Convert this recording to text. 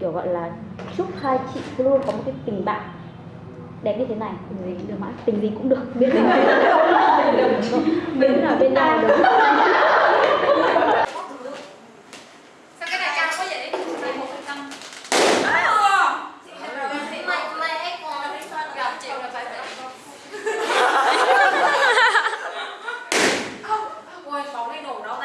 kiểu gọi là chúc hai chị luôn có một cái tình bạn đẹp như thế này. Tình gì được mà tình gì cũng được. Biết mình mình ở bên nào được. Quên bóng lên nổ đó